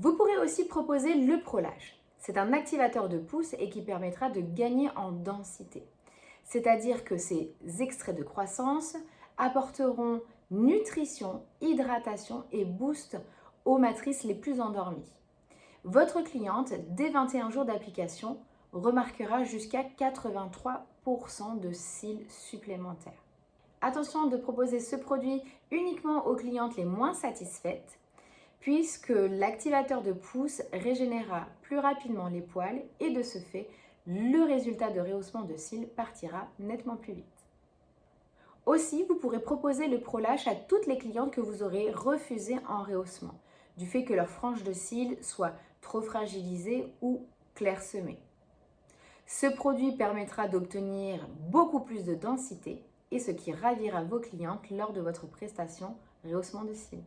Vous pourrez aussi proposer le prolage. C'est un activateur de pousse et qui permettra de gagner en densité. C'est-à-dire que ces extraits de croissance apporteront nutrition, hydratation et boost aux matrices les plus endormies. Votre cliente, dès 21 jours d'application, remarquera jusqu'à 83% de cils supplémentaires. Attention de proposer ce produit uniquement aux clientes les moins satisfaites puisque l'activateur de pouce régénérera plus rapidement les poils et de ce fait, le résultat de rehaussement de cils partira nettement plus vite. Aussi, vous pourrez proposer le prolâche à toutes les clientes que vous aurez refusées en rehaussement, du fait que leur frange de cils soit trop fragilisée ou clairsemée. Ce produit permettra d'obtenir beaucoup plus de densité et ce qui ravira vos clientes lors de votre prestation rehaussement de cils.